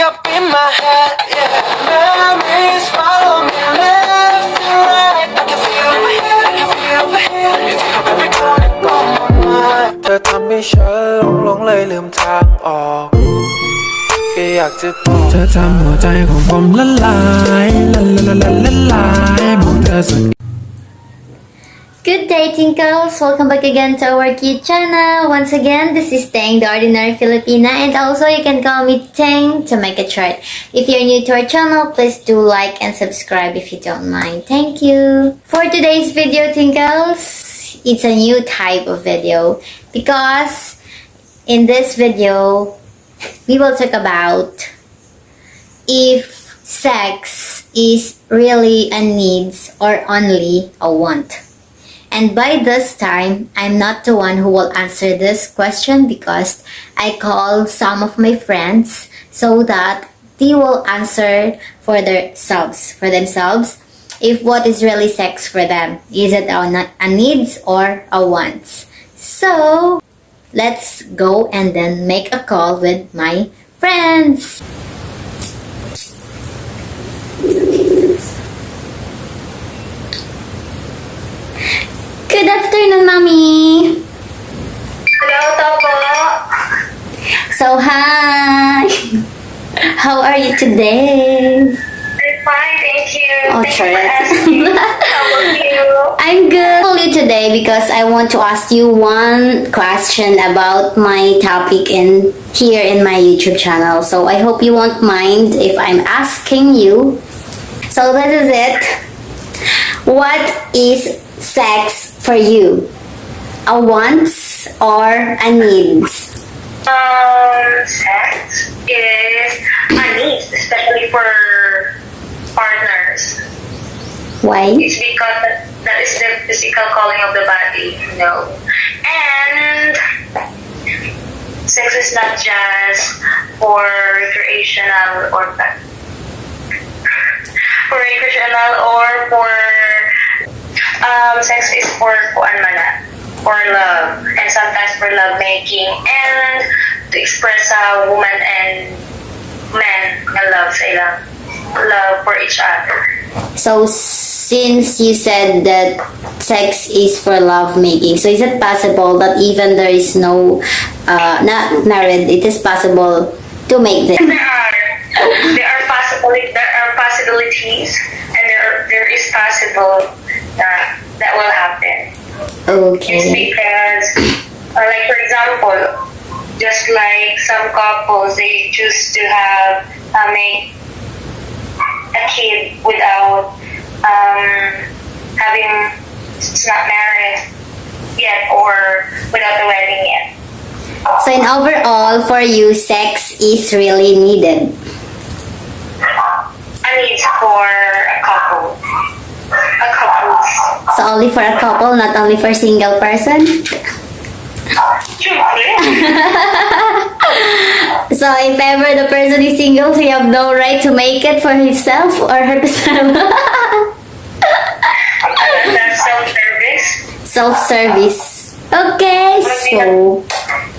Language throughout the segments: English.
up in my head, yeah. Memories follow me left and right. I can feel over here, I can feel over here. You take up every corner of my mind. เธอทำให้ฉันหลงหลงเลยลืมทางออกแค่อยากจะบอกเธอทำหัวใจของผมละลายละละละละละลายบอกเธอสัก Good day, Tinkles! Welcome back again to our cute channel. Once again, this is Tang, the Ordinary Filipina, and also you can call me Tang to make a short. If you're new to our channel, please do like and subscribe if you don't mind. Thank you! For today's video, Tinkles, it's a new type of video because in this video, we will talk about if sex is really a needs or only a want. And by this time, I'm not the one who will answer this question because I called some of my friends so that they will answer for themselves, for themselves, if what is really sex for them. Is it a, a needs or a wants? So, let's go and then make a call with my friends. Good afternoon, Mommy. Hello, Topo. So, hi. How are you today? I'm fine, thank you. Oh, thank sure. you. How are you? I'm good. I called you today because I want to ask you one question about my topic in here in my YouTube channel. So I hope you won't mind if I'm asking you. So this is it. What is sex for you? A wants or a needs? Um, sex is a need, especially for partners. Why? It's because that, that is the physical calling of the body, you know. And sex is not just for recreational or for recreational or for um, sex is for kuan man na, for love and sometimes for love making and to express a woman and men na love sa ilang love for each other. So since you said that sex is for love making, so is it possible that even there is no uh, not married, it is possible to make this? There are there are there are possibilities and there there is possible that will happen. It's Okay. because, uh, like for example, just like some couples, they choose to have uh, make a kid without um, having it's not married yet or without the wedding yet. So in overall, for you, sex is really needed. I mean, it's for a couple, a couple. So only for a couple, not only for single person. So if ever the person is single, he you have no right to make it for himself or herself. That's self-service. Self-service. Okay, so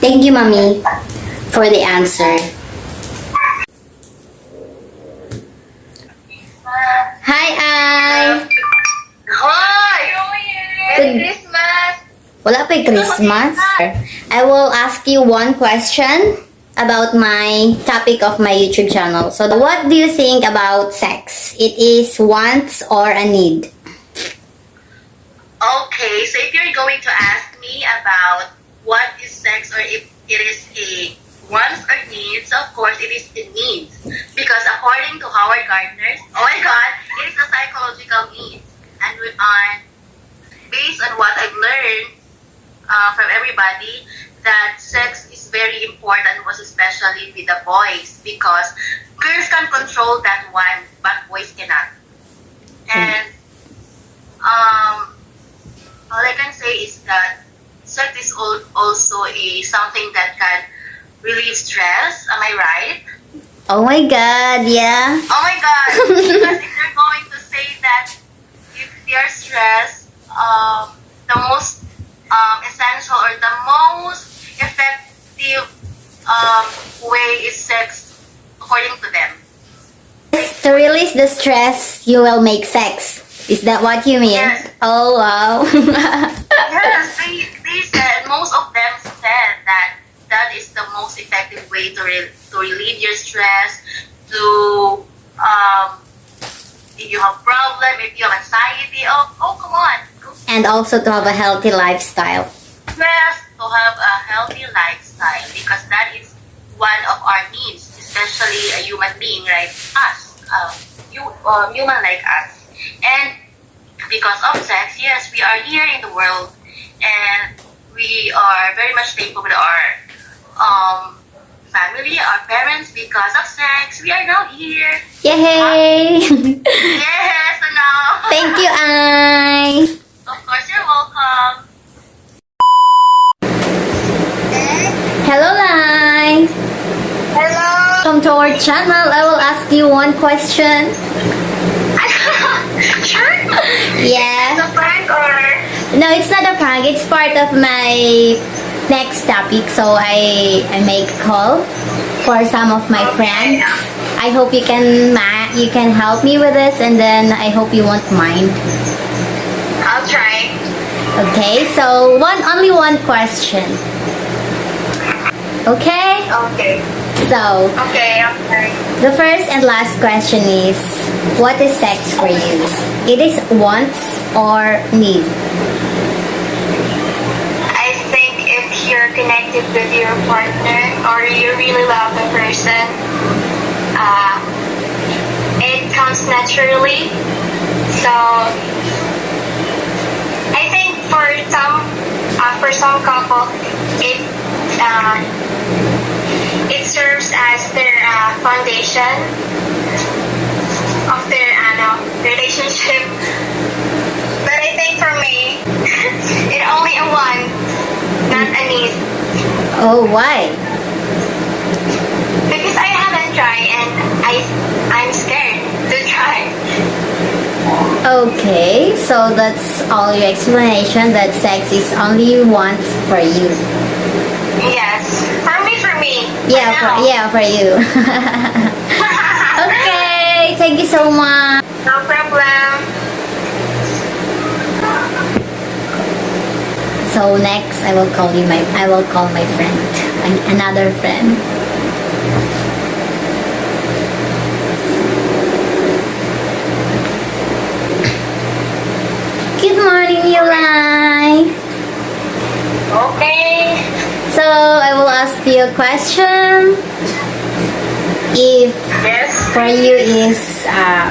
thank you, mommy, for the answer. Hi, Ay. Hi! Merry Christmas! Wala pa Christmas. I will ask you one question about my topic of my YouTube channel. So, what do you think about sex? It is wants or a need? Okay, so if you're going to ask me about what is sex or if it is a wants or needs, of course it is a needs. Because according to Howard Gardner, oh my god, it is a psychological need. And we on based on what I've learned uh, from everybody, that sex is very important, most especially with the boys, because girls can control that one, but boys cannot. And um, all I can say is that sex is also a something that can relieve stress. Am I right? Oh my god, yeah. Oh my god! because if they're going to say that if they're stressed, um, the most um, essential or the most effective um, way is sex, according to them. To release the stress, you will make sex. Is that what you mean? Yes. Oh wow. Yes, they, they said, most of them said that that is the most effective way to, re- to relieve your stress, to, um, if you have problem, if you have anxiety, oh, oh come on. And also to have a healthy lifestyle. stress, to have a healthy lifestyle, because that is one of our needs, especially a human being like us, uh, you, um, human like us. And because of sex, yes, we are here in the world, and we are very much thankful with our um, family, our parents, because of sex. We are now here. Yay! Yes, and now. Thank you, I. our channel. I will ask you one question. sure. Yeah. The prank or No, it's not a prank. It's part of my next topic. So I I make a call for some of my friends. I hope you can ma- you can help me with this, and then I hope you won't mind. I'll try. Okay. So one only one question. Okay. Okay. So Okay. Okay. the first and last question is, what is sex for you? It is wants or need. I think if you're connected with your partner or you really love the person, uh, it comes naturally. So I think for some uh, for some couple, it uh, it serves as their uh, foundation of their uh, relationship. But I think for me, it only a want, not a need. Oh, why? Because I haven't tried and I I'm scared to try. Okay, so that's all your explanation that sex is only once for you. Yes. For me, for me. Yeah, for yeah, for you. okay, thank you so much. No problem. So next, I will call you my I will call my friend, another friend. Good morning, Yulai. Okay. So I will ask you a question. If Yes. for you is uh,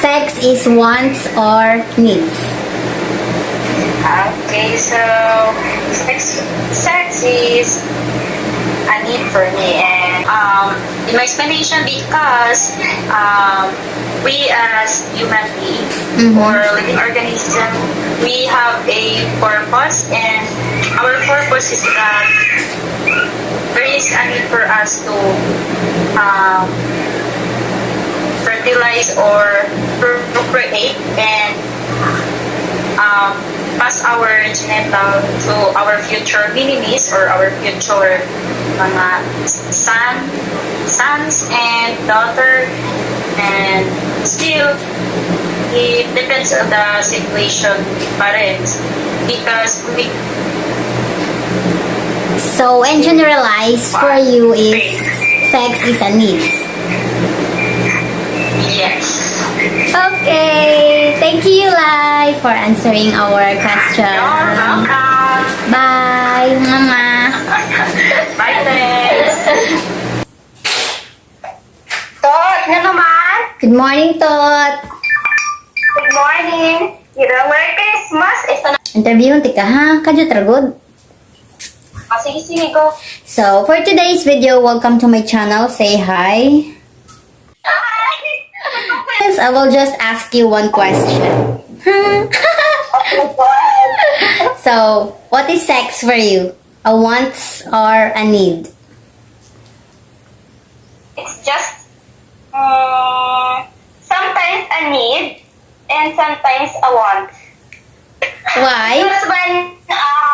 sex is wants or needs. Okay, so sex, sex is a need for me, and um, in my explanation, because um, we as human being Mhm. or living organism, we have a purpose, and our purpose is that is a need for us to um, fertilize or procreate and um, pass our genital to our future minimis or our future mga son, sons and daughter. And still it depends on the situation parents because we So in generalize for you is sex is a need. yes Okay, thank you, Lai, for answering our question. you're welcome Bye, Mama. bye thanks Tot, na naman Good morning, Tot. Good morning. Ira, Merry Christmas. Ito na. Interview tika ha, kadyo tragod. So, for today's video, welcome to my channel. Say hi. Yes, I will just ask you one question. so, what is sex for you? A wants or a need? It's just um, sometimes a need and sometimes a want. Why? Because when uh,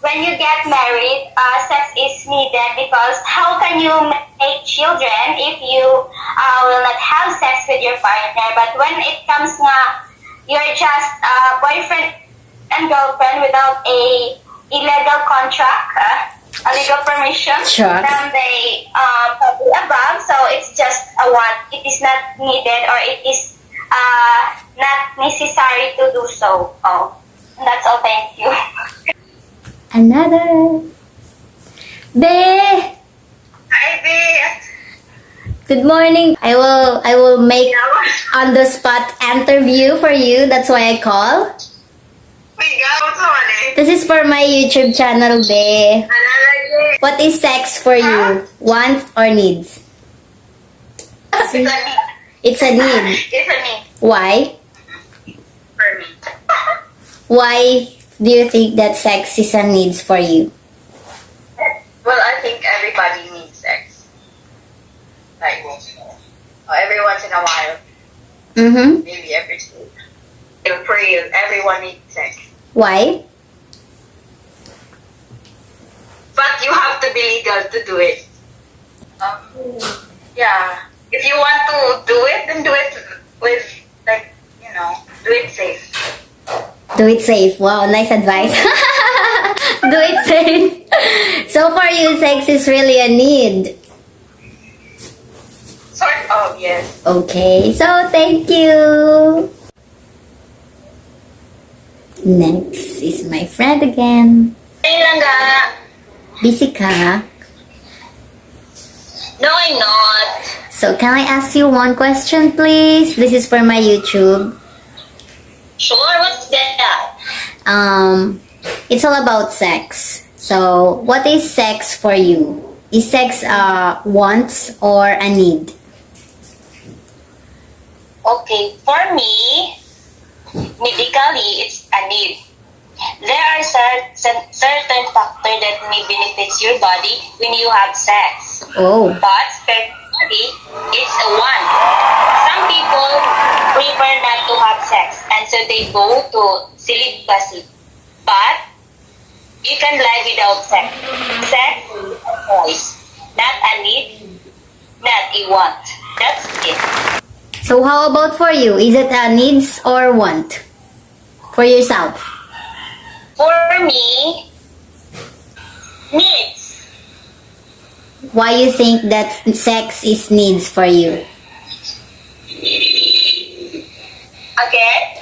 when you get married, uh, sex is needed because how can you make children if you uh, will not have sex with your partner. But when it comes nga, you're just uh, boyfriend and girlfriend without a illegal contract, uh, a legal permission Sure. from the uh, above. So it's just a want. It is not needed or it is uh, not necessary to do so. Oh, that's all. Thank you. Another. Be! Hi, Beth. Good morning. I will I will make on the spot interview for you. That's why I call. Wait, gawin ko. This is for my YouTube channel, Be. What is sex for you? Want or needs? It's a need. It's a need. It's a need. Why? For me. Why do you think that sex is a needs for you? Well, I think everybody needs sex. Like, every once in a while, Mm-hmm. maybe every two. In real, everyone needs sex. Why? But you have to be legal to do it. Um, yeah. If you want to do it, then do it with, like, you know, do it safe. Do it safe. Wow, nice advice. do it safe. So for you, sex is really a need. Sort of, um, yes. Okay, so thank you. Next is my friend again. Ayun lang. Busy ka? No, I'm not. So can I ask you one question, please? This is for my YouTube. Sure, what's that? Um, it's all about sex. So, what is sex for you? Is sex a wants or a need? Okay, for me, medically, it's a need. There are cer- cer- certain factors that may benefit your body when you have sex. Oh, But spiritually, it's a want. Some people prefer not to have sex, they go to celibacy. But you can live without sex. Sex is a choice, not a need, not a want. That's it. so how about for you? Is it a needs or want for yourself? For me, needs. Why you think that sex is needs for you? Okay?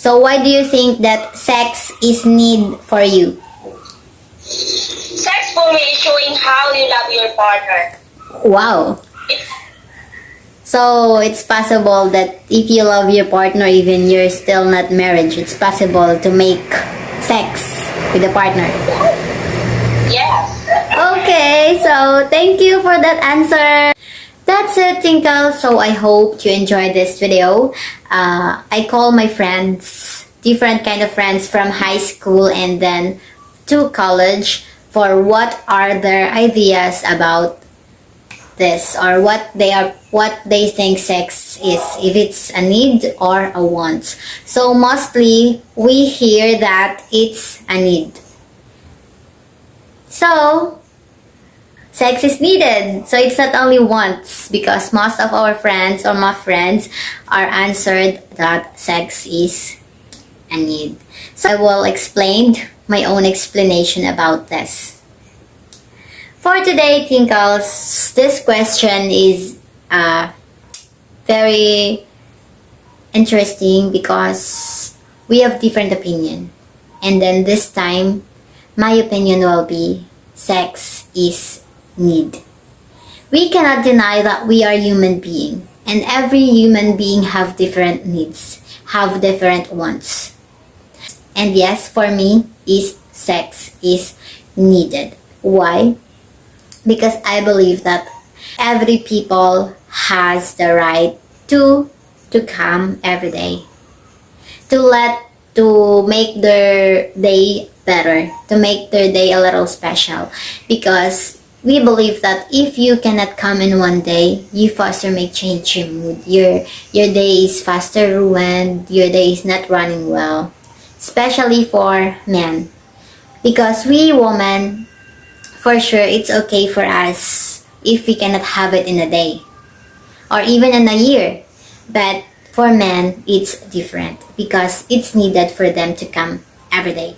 So why do you think that sex is need for you? Sex for me is showing how you love your partner. Wow. So it's possible that if you love your partner, even you're still not married, it's possible to make sex with a partner. Yes. Okay, so thank you for that answer. That's it, Tinkle. So I hope you enjoyed this video. Uh, I call my friends, different kind of friends from high school and then to college for what are their ideas about this or what they are what they think sex is if it's a need or a want so mostly we hear that it's a need so sex is needed. So it's not only wants because most of our friends or my friends are answered that sex is a need. So i will explain my own explanation about this. For today, Tinkles, this question is uh, very interesting because we have different opinion. And then this time, my opinion will be sex is need. We cannot deny that we are human being and every human being have different needs, have different wants. And yes, for me, is sex is needed. Why? because I believe that every people has the right to to come every day to let to make their day better to make their day a little special because we believe that if you cannot come in one day you faster make change your mood your your day is faster ruined your day is not running well especially for men because we women for sure it's okay for us if we cannot have it in a day. or even in a year. But for men, it's different because it's needed for them to come every day.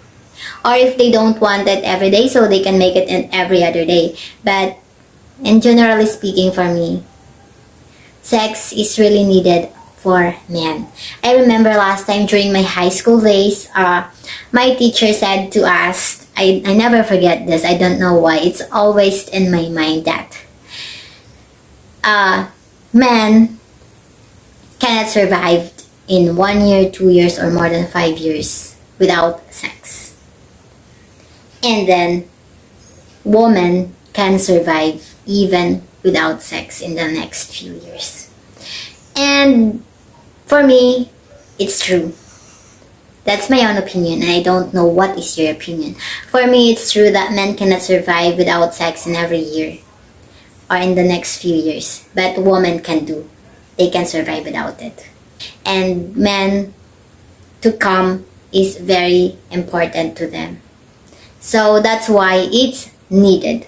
Or if they don't want it every day, so they can make it in every other day. But in generally speaking, for me, sex is really needed for men. I remember last time during my high school days, uh, my teacher said to us, I, I never forget this, I don't know why, it's always in my mind that uh, men cannot survive in one year, two years, or more than five years without sex. And then, woman can survive even without sex in the next few years. And for me, it's true. That's my own opinion, and I don't know what is your opinion. For me, it's true that men cannot survive without sex in every year or in the next few years, but women can do. They can survive without it. And men to come is very important to them. So that's why it's needed.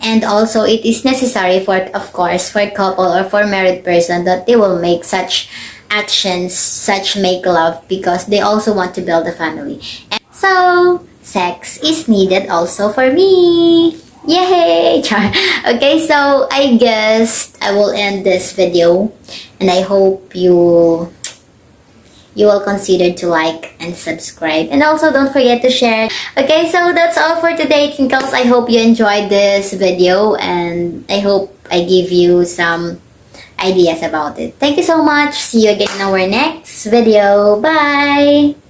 And also it is necessary for of course for a couple or for married person that they will make such actions, such make love because they also want to build a family. And so sex is needed also for me. Yay! Okay, so I guess I will end this video and I hope you you will consider to like and subscribe. And also don't forget to share. Okay so that's all for today tinkles. I hope you enjoyed this video and i hope i give you some ideas about it. Thank you so much. See you again in our next video. Bye